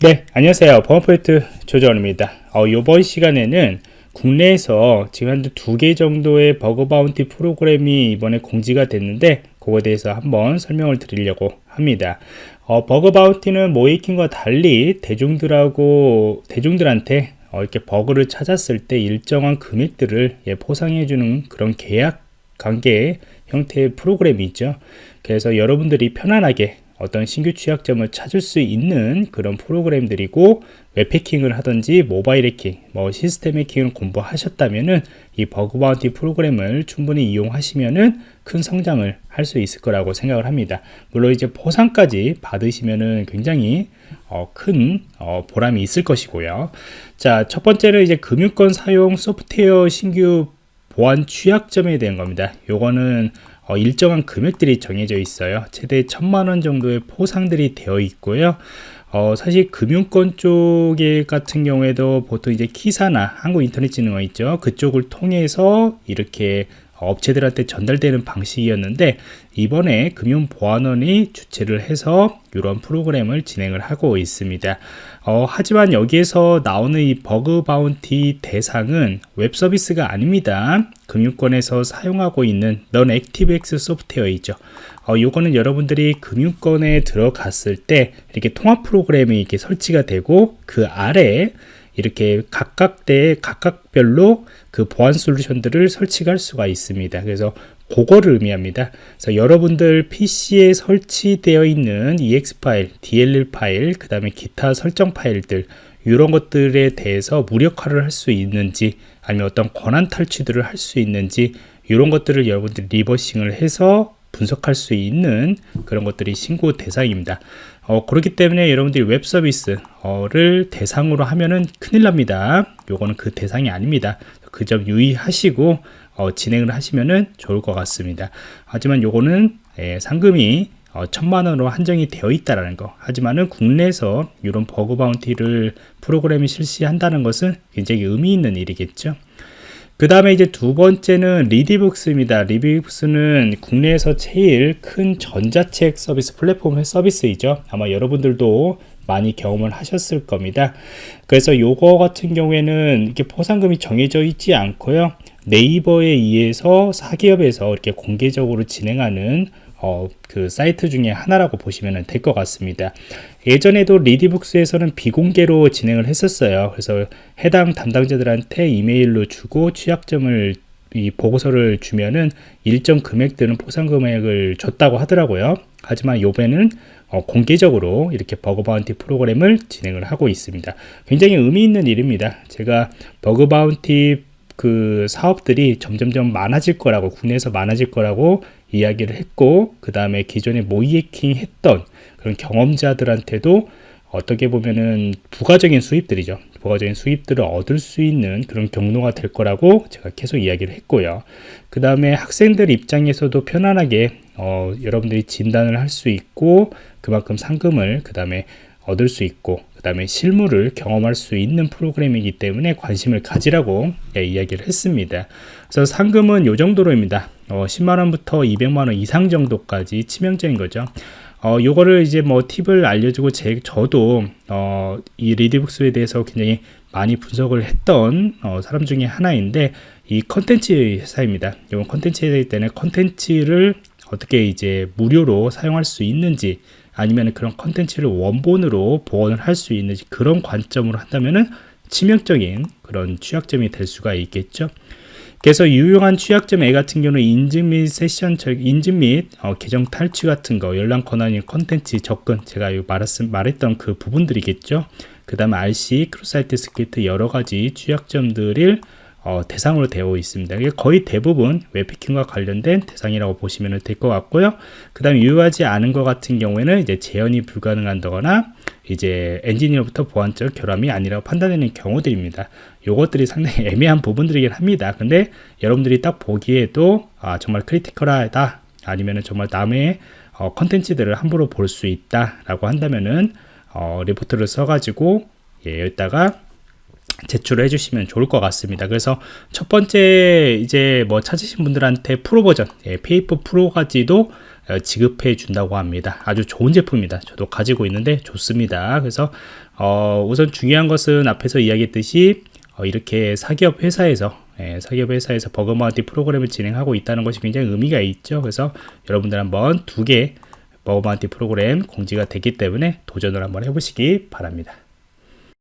네 안녕하세요. 범포인트 조정원입니다. 어, 이번 시간에는 국내에서 지금 한 두 개 정도의 bug bounty 프로그램이 이번에 공지가 됐는데 그거에 대해서 한번 설명을 드리려고 합니다. 어, bug bounty는 모의해킹과 달리 대중들하고 대중들한테 어, 이렇게 버그를 찾았을 때 일정한 금액들을 예, 포상해 주는 그런 계약 관계 형태의 프로그램이 있죠. 그래서 여러분들이 편안하게 어떤 신규 취약점을 찾을 수 있는 그런 프로그램들이고 웹해킹을 하든지 모바일 해킹, 뭐 시스템 해킹을 공부하셨다면은 이 버그 바운티 프로그램을 충분히 이용하시면은 큰 성장을 할 수 있을 거라고 생각을 합니다. 물론 이제 보상까지 받으시면은 굉장히 어, 큰 어, 보람이 있을 것이고요. 자, 첫 번째는 이제 금융권 사용 소프트웨어 신규 보안 취약점에 대한 겁니다. 요거는 어, 일정한 금액들이 정해져 있어요. 최대 천만원 정도의 포상들이 되어 있고요. 어, 사실 금융권 쪽에 같은 경우에도 보통 이제 KISA나 한국인터넷진흥원 있죠. 그쪽을 통해서 이렇게 업체들한테 전달되는 방식이었는데 이번에 금융보안원이 주최를 해서 이런 프로그램을 진행을 하고 있습니다. 어, 하지만 여기에서 나오는 이 bug bounty 대상은 웹 서비스가 아닙니다. 금융권에서 사용하고 있는 non ActiveX 소프트웨어이죠. 어, 요거는 여러분들이 금융권에 들어갔을 때 이렇게 통합 프로그램이 이렇게 설치가 되고 그 아래 이렇게 각각 때 각각별로 그 보안 솔루션들을 설치할 수가 있습니다. 그래서 그거를 의미합니다. 그래서 여러분들 PC에 설치되어 있는 EX 파일, DLL 파일, 그 다음에 기타 설정 파일들 이런 것들에 대해서 무력화를 할 수 있는지 아니면 어떤 권한 탈취들을 할 수 있는지 이런 것들을 여러분들이 reversing을 해서 분석할 수 있는 그런 것들이 신고 대상입니다. 어, 그렇기 때문에 여러분들이 웹 서비스를 대상으로 하면은 큰일 납니다. 요거는 그 대상이 아닙니다. 그 점 유의하시고 어, 진행을 하시면은 좋을 것 같습니다. 하지만 요거는 예, 상금이 어, 천만 원으로 한정이 되어 있다라는 거. 하지만은 국내에서 이런 bug bounty를 프로그램이 실시한다는 것은 굉장히 의미 있는 일이겠죠. 그 다음에 이제 두 번째는 리디북스입니다. 리디북스는 국내에서 제일 큰 전자책 서비스 플랫폼 서비스이죠. 아마 여러분들도 많이 경험을 하셨을 겁니다. 그래서 요거 같은 경우에는 이렇게 포상금이 정해져 있지 않고요. 네이버에 의해서 사기업에서 이렇게 공개적으로 진행하는 어, 그 사이트 중에 하나라고 보시면 될 것 같습니다. 예전에도 리디북스에서는 비공개로 진행을 했었어요. 그래서 해당 담당자들한테 이메일로 주고 취약점을 이 보고서를 주면은 일정 금액 들은 포상 금액을 줬다고 하더라고요. 하지만 요번에는 어, 공개적으로 이렇게 bug bounty 프로그램을 진행을 하고 있습니다. 굉장히 의미 있는 일입니다. 제가 버그 바운티 그 사업들이 점점점 많아질 거라고 국내에서 많아질 거라고 이야기를 했고 그 다음에 기존에 모의해킹 했던 그런 경험자들한테도 어떻게 보면은 부가적인 수입들이죠. 부가적인 수입들을 얻을 수 있는 그런 경로가 될 거라고 제가 계속 이야기를 했고요. 그 다음에 학생들 입장에서도 편안하게 어, 여러분들이 진단을 할 수 있고 그만큼 상금을 그 다음에 얻을 수 있고 그 다음에 실물을 경험할 수 있는 프로그램이기 때문에 관심을 가지라고 예, 이야기를 했습니다. 그래서 상금은 요 정도로입니다. 어, 10만원부터 200만원 이상 정도까지 치명적인 거죠. 어, 요거를 이제 뭐 팁을 알려주고 제, 저도 어, 이 리디북스에 대해서 굉장히 많이 분석을 했던 어, 사람 중에 하나인데 이 컨텐츠 회사입니다. 이건 컨텐츠 회사이기 때문에 컨텐츠를 어떻게 이제 무료로 사용할 수 있는지 아니면 그런 컨텐츠를 원본으로 복원을 할 수 있는지 그런 관점으로 한다면은 치명적인 그런 취약점이 될 수가 있겠죠. 그래서 유용한 취약점 A 같은 경우는 인증 및 세션 인증 및 어, 계정 탈취 같은 거 열람 권한인 컨텐츠 접근 제가 말했, 말했던 그 부분들이겠죠. 그 다음에 RCE cross-site script 여러 가지 취약점들을 어, 대상으로 되어 있습니다. 거의 대부분 웹해킹과 관련된 대상이라고 보시면 될 것 같고요. 그 다음에 유효하지 않은 것 같은 경우에는 이제 재현이 불가능한다거나 이제 엔지니어부터 보안적 결함이 아니라고 판단되는 경우들입니다. 요것들이 상당히 애매한 부분들이긴 합니다. 근데 여러분들이 딱 보기에도 아, 정말 critical하다 아니면 정말 남의 어, 컨텐츠들을 함부로 볼 수 있다 라고 한다면은 어, 리포트를 써가지고 예, 여기다가 제출을 해주시면 좋을 것 같습니다. 그래서 첫 번째 이제 뭐 찾으신 분들한테 프로 버전, 예, 페이퍼 프로까지도 어, 지급해 준다고 합니다. 아주 좋은 제품입니다. 저도 가지고 있는데 좋습니다. 그래서 어, 우선 중요한 것은 앞에서 이야기했듯이 어, 이렇게 사기업 회사에서 예, 사기업 회사에서 bug bounty 프로그램을 진행하고 있다는 것이 굉장히 의미가 있죠. 그래서 여러분들 한번 두 개 버그마운티 프로그램 공지가 됐기 때문에 도전을 한번 해보시기 바랍니다.